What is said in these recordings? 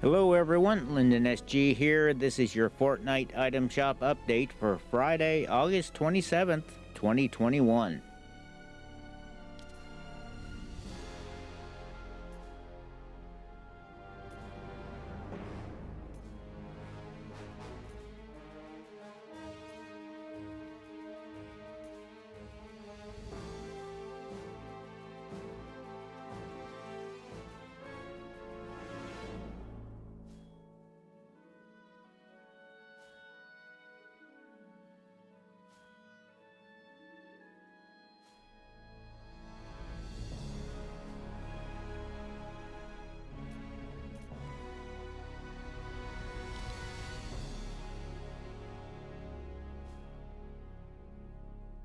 Hello everyone, Lyndon SG here. This is your Fortnite item shop update for Friday, August 27th, 2021.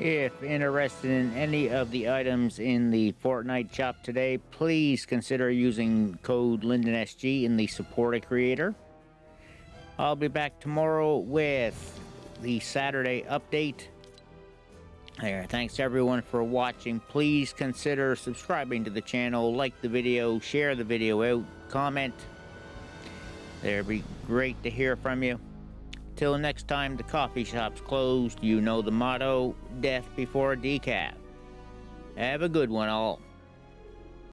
If interested in any of the items in the Fortnite shop today, please consider using code LyndonSG in the Support Creator. I'll be back tomorrow with the Saturday update. There, thanks everyone for watching. Please consider subscribing to the channel, like the video, share the video out, comment. There'd be great to hear from you. Till next time the coffee shop's closed, you know the motto, death before decaf. Have a good one all.